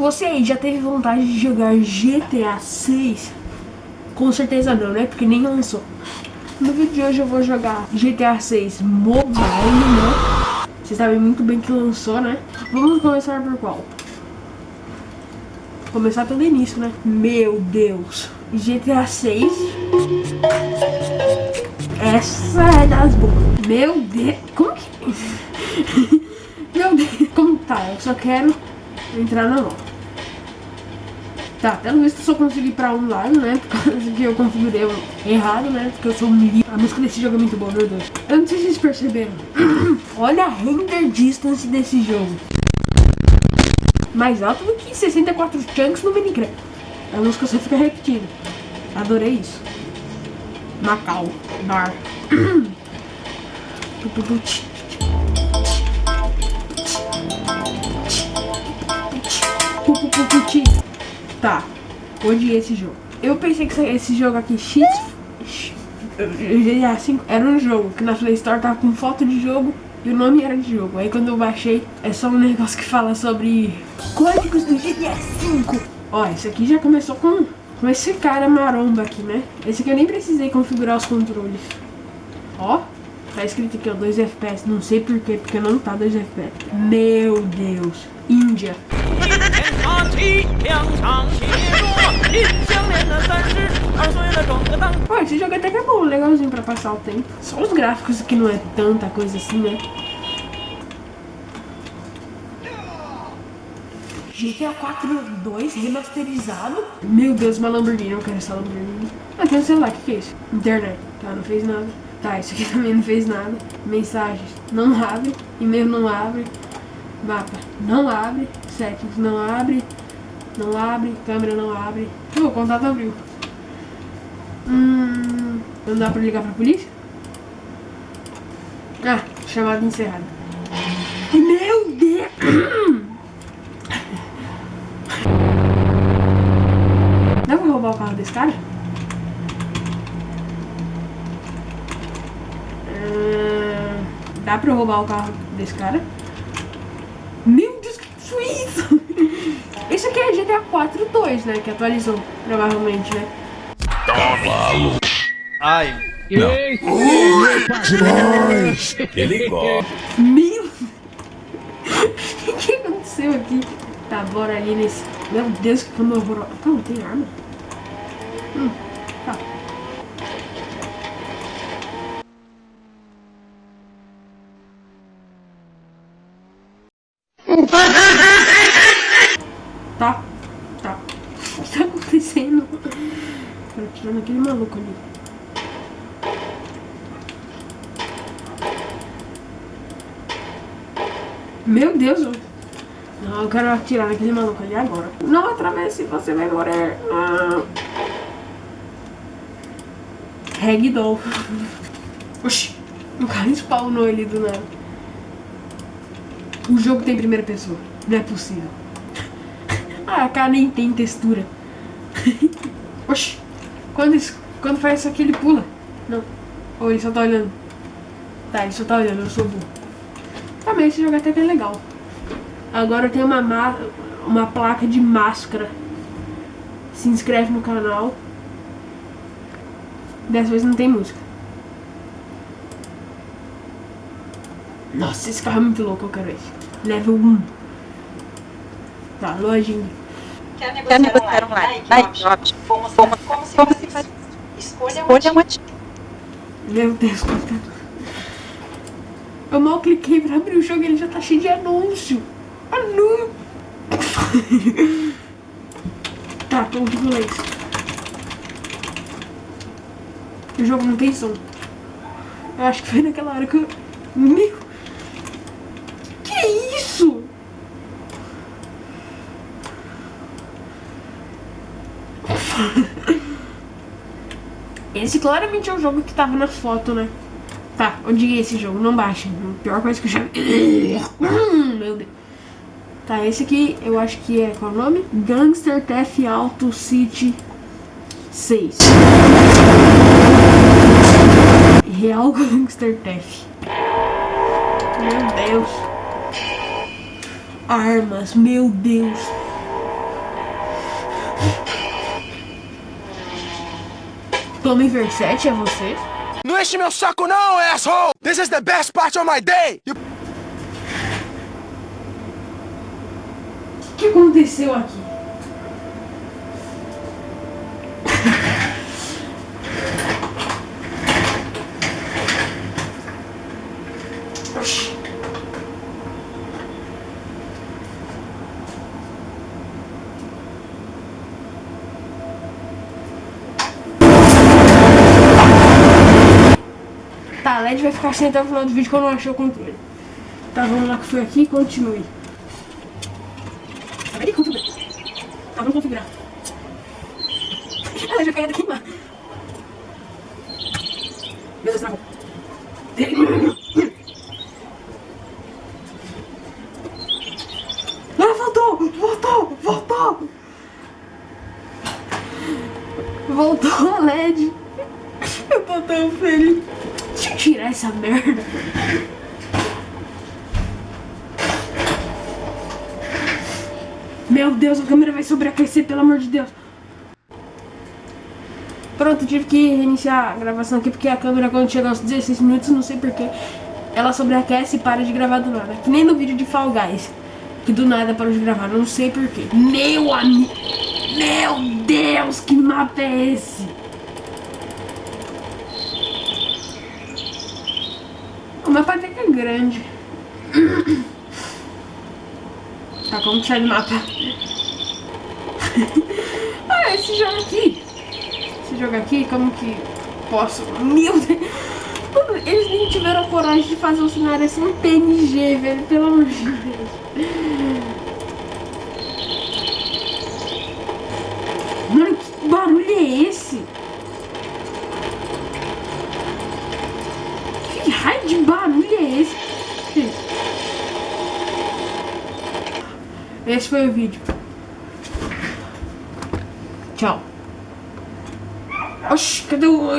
Você aí já teve vontade de jogar GTA 6? Com certeza não, né? Porque nem lançou. No vídeo de hoje eu vou jogar GTA 6 Mobile, né? Vocês sabem muito bem que lançou, né? Vamos começar por qual? Começar pelo início, né? Meu Deus. GTA 6. Essa é das boas. Meu Deus. Como que... Meu Deus. Como tá? Eu só quero entrar na nova. Tá, pelo visto eu só consegui pra um lado, né? Porque eu configurei errado, né? Porque eu sou um A música desse jogo é muito boa, meu Deus. Eu não sei se vocês perceberam. Olha a render distance desse jogo. Mais alto do que 64 chunks no Minecraft. A música só fica repetindo. Adorei isso. Macau. Bar. Tá, odiei esse jogo. Eu pensei que esse jogo aqui, X... GTA 5 era um jogo que na Play Store tava com foto de jogo e o nome era de jogo. Aí quando eu baixei, é só um negócio que fala sobre códigos do GTA 5. Ó, esse aqui já começou com, com esse cara maromba aqui, né? Esse aqui eu nem precisei configurar os controles. Ó, tá escrito aqui, ó, 2 FPS. Não sei porquê, porque não tá 2 FPS. Meu Deus. Índia. Pô, esse jogo até que é bom, legalzinho pra passar o tempo. Só os gráficos que não é tanta coisa assim, né? GTA 4 2 remasterizado. Meu Deus, uma Lamborghini, eu quero essa Lamborghini. Ah, tem um celular, o que, que é isso? Internet, tá, não fez nada. Tá, isso aqui também não fez nada. Mensagens, não abre. E-mail não abre. Mapa, não abre. Settings, não abre. Não abre, câmera não abre. O contato abriu. Hum, não dá pra ligar pra polícia? Ah, chamada encerrada. Meu Deus! Dá pra roubar o carro desse cara? Hum, dá pra roubar o carro desse cara? Meu Deus, que foi isso? É GTA 4 2, né? Que atualizou, provavelmente, né? Cavalo. Ai. Não. Demais. Ele gosta. Meu... O que aconteceu aqui? Tá, bora ali nesse... Meu Deus, que cama horrorosa. Tá, não tem arma? Hum. Tá, tá. O que tá acontecendo? Tô tirando aquele maluco ali. Meu Deus, eu... Não, eu quero atirar naquele maluco ali agora. Não atravesse, você vai morrer. Ah. Ragdoll. Oxi, o cara spawnou ele do nada. O jogo tem primeira pessoa. Não é possível. Ah, a cara nem tem textura. Oxi. Quando, isso, quando faz isso aqui, ele pula. Não. Ou ele só tá olhando. Tá, ele só tá olhando, eu sou burro. Também esse jogo até que é legal. Agora tem uma, uma placa de máscara. Se inscreve no canal. Dessa vez não tem música. Nossa, esse carro é muito louco, eu quero esse. Level 1. Tá, lojinha. Quer negociar, Quer negociar online? Vai, Jobs. Como, como, como se faz isso? Escolha, Escolha uma Meu Deus, coitado. Eu mal cliquei pra abrir o jogo e ele já tá cheio de anúncio. Anúncio. tá, que falei isso? O jogo não tem som. Eu acho que foi naquela hora que eu... Meu... Que isso? Esse claramente é o jogo que tava na foto, né? Tá, odiei esse jogo, não baixa. Pior coisa que eu já hum, Meu Deus. Tá, esse aqui eu acho que é, qual é o nome? Gangster Theft Auto City 6. Real Gangster Theft. Meu Deus. Armas, meu Deus. Tommy Versetti, é você? Não enche meu saco não, asshole! This is the best part of my day! You... O que aconteceu aqui? A LED vai ficar assim até o final do vídeo quando eu achei o controle. Tá, vamos lá que foi aqui continue. Acabei de configurar. Tá, vamos configurar. Ela já caiu daqui, mano. Meu Deus, travou. Ah, voltou! Voltou! Voltou! Voltou a LED. Eu tô tão feliz. Deixa eu tirar essa merda. Meu Deus, a câmera vai sobreaquecer, pelo amor de Deus. Pronto, tive que reiniciar a gravação aqui porque a câmera quando chega aos 16 minutos, não sei porquê, ela sobreaquece e para de gravar do nada. Que nem no vídeo de Fall Guys, que do nada parou de gravar, não sei porquê. Meu amigo, meu Deus, que mapa é esse? O até que é grande. Tá, vamos tirar do mapa. ah, esse jogo aqui. Esse jogo aqui, como que posso... Meu Deus. Mano, eles nem tiveram coragem de fazer o cenário assim um PNG, velho. Pelo amor de Deus. Mano, que barulho é esse? Que raio de barulho é esse? Esse foi o vídeo. Tchau. Oxi, cadê o